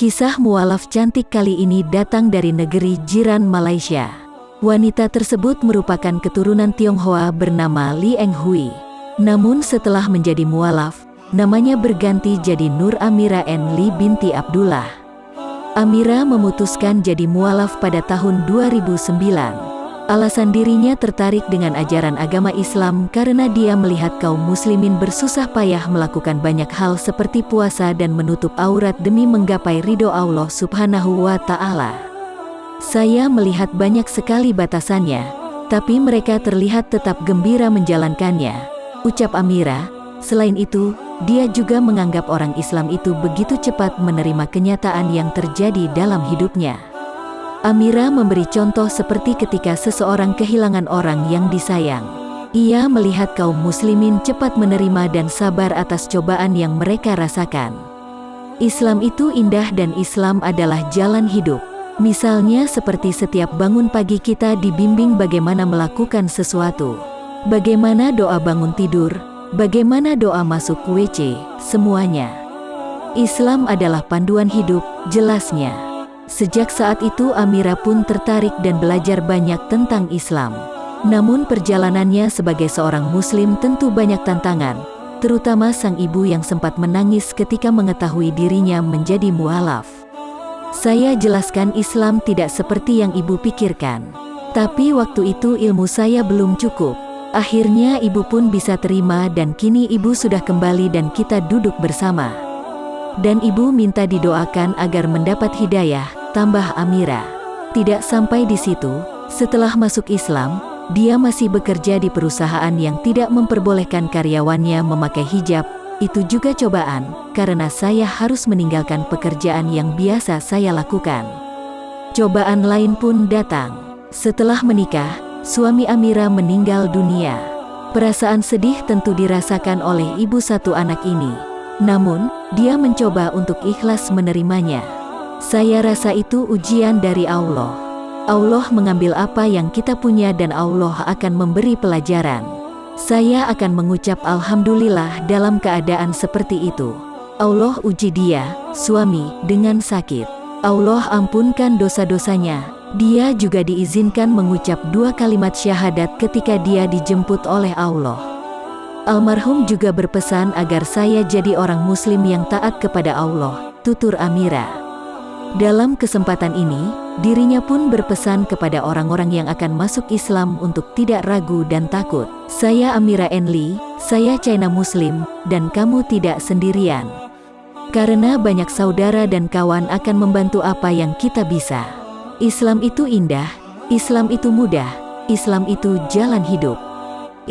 Kisah mualaf cantik kali ini datang dari negeri jiran Malaysia. Wanita tersebut merupakan keturunan Tionghoa bernama Li Eng Hui. Namun setelah menjadi mualaf, namanya berganti jadi Nur Amira N. Li binti Abdullah. Amira memutuskan jadi mualaf pada tahun 2009. Alasan dirinya tertarik dengan ajaran agama Islam karena dia melihat kaum muslimin bersusah payah melakukan banyak hal seperti puasa dan menutup aurat demi menggapai ridho Allah subhanahu wa ta'ala. Saya melihat banyak sekali batasannya, tapi mereka terlihat tetap gembira menjalankannya, ucap Amira. Selain itu, dia juga menganggap orang Islam itu begitu cepat menerima kenyataan yang terjadi dalam hidupnya. Amira memberi contoh seperti ketika seseorang kehilangan orang yang disayang. Ia melihat kaum muslimin cepat menerima dan sabar atas cobaan yang mereka rasakan. Islam itu indah dan Islam adalah jalan hidup. Misalnya seperti setiap bangun pagi kita dibimbing bagaimana melakukan sesuatu. Bagaimana doa bangun tidur, bagaimana doa masuk WC, semuanya. Islam adalah panduan hidup, jelasnya. Sejak saat itu Amira pun tertarik dan belajar banyak tentang Islam. Namun perjalanannya sebagai seorang muslim tentu banyak tantangan, terutama sang ibu yang sempat menangis ketika mengetahui dirinya menjadi mualaf. Saya jelaskan Islam tidak seperti yang ibu pikirkan. Tapi waktu itu ilmu saya belum cukup. Akhirnya ibu pun bisa terima dan kini ibu sudah kembali dan kita duduk bersama. Dan ibu minta didoakan agar mendapat hidayah, tambah Amira. Tidak sampai di situ, setelah masuk Islam, dia masih bekerja di perusahaan yang tidak memperbolehkan karyawannya memakai hijab. Itu juga cobaan, karena saya harus meninggalkan pekerjaan yang biasa saya lakukan. Cobaan lain pun datang. Setelah menikah, suami Amira meninggal dunia. Perasaan sedih tentu dirasakan oleh ibu satu anak ini. Namun, dia mencoba untuk ikhlas menerimanya. Saya rasa itu ujian dari Allah. Allah mengambil apa yang kita punya dan Allah akan memberi pelajaran. Saya akan mengucap Alhamdulillah dalam keadaan seperti itu. Allah uji dia, suami, dengan sakit. Allah ampunkan dosa-dosanya. Dia juga diizinkan mengucap dua kalimat syahadat ketika dia dijemput oleh Allah. Almarhum juga berpesan agar saya jadi orang muslim yang taat kepada Allah, tutur Amira. Dalam kesempatan ini, dirinya pun berpesan kepada orang-orang yang akan masuk Islam untuk tidak ragu dan takut. Saya Amira Enli, saya China Muslim, dan kamu tidak sendirian. Karena banyak saudara dan kawan akan membantu apa yang kita bisa. Islam itu indah, Islam itu mudah, Islam itu jalan hidup.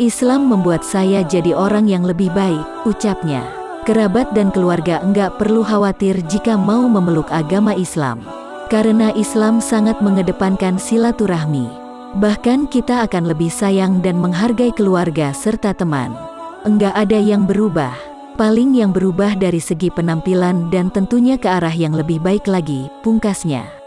Islam membuat saya jadi orang yang lebih baik, ucapnya. Kerabat dan keluarga enggak perlu khawatir jika mau memeluk agama Islam. Karena Islam sangat mengedepankan silaturahmi. Bahkan kita akan lebih sayang dan menghargai keluarga serta teman. Enggak ada yang berubah. Paling yang berubah dari segi penampilan dan tentunya ke arah yang lebih baik lagi, pungkasnya.